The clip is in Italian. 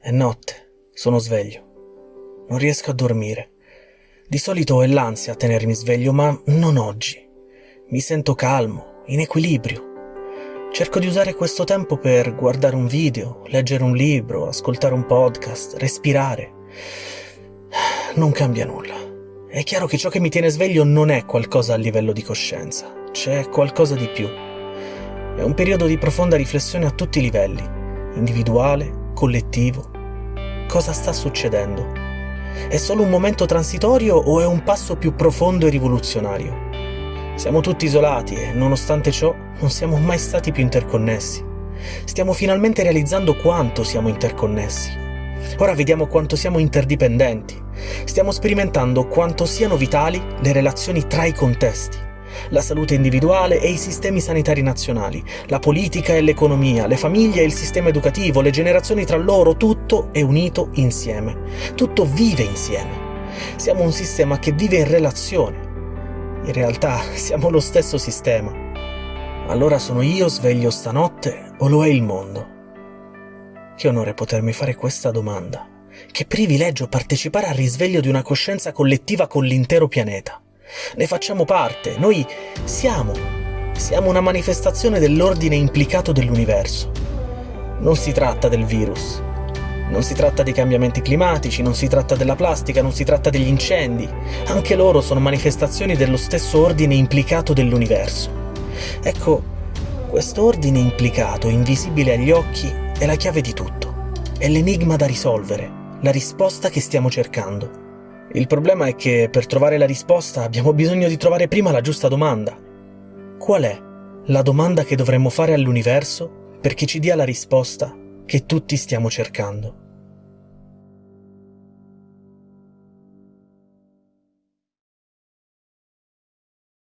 È notte, sono sveglio. Non riesco a dormire. Di solito è l'ansia a tenermi sveglio, ma non oggi. Mi sento calmo, in equilibrio. Cerco di usare questo tempo per guardare un video, leggere un libro, ascoltare un podcast, respirare. Non cambia nulla. È chiaro che ciò che mi tiene sveglio non è qualcosa a livello di coscienza, c'è qualcosa di più. È un periodo di profonda riflessione a tutti i livelli, individuale, collettivo. Cosa sta succedendo? È solo un momento transitorio o è un passo più profondo e rivoluzionario? Siamo tutti isolati e, nonostante ciò, non siamo mai stati più interconnessi. Stiamo finalmente realizzando quanto siamo interconnessi. Ora vediamo quanto siamo interdipendenti. Stiamo sperimentando quanto siano vitali le relazioni tra i contesti, la salute individuale e i sistemi sanitari nazionali, la politica e l'economia, le famiglie e il sistema educativo, le generazioni tra loro, tutto è unito insieme. Tutto vive insieme. Siamo un sistema che vive in relazione in realtà siamo lo stesso sistema. Allora sono io sveglio stanotte o lo è il mondo? Che onore potermi fare questa domanda. Che privilegio partecipare al risveglio di una coscienza collettiva con l'intero pianeta. Ne facciamo parte, noi siamo. Siamo una manifestazione dell'ordine implicato dell'universo. Non si tratta del virus, non si tratta dei cambiamenti climatici, non si tratta della plastica, non si tratta degli incendi. Anche loro sono manifestazioni dello stesso ordine implicato dell'universo. Ecco, questo ordine implicato, invisibile agli occhi, è la chiave di tutto. È l'enigma da risolvere, la risposta che stiamo cercando. Il problema è che per trovare la risposta abbiamo bisogno di trovare prima la giusta domanda. Qual è la domanda che dovremmo fare all'universo perché ci dia la risposta che tutti stiamo cercando.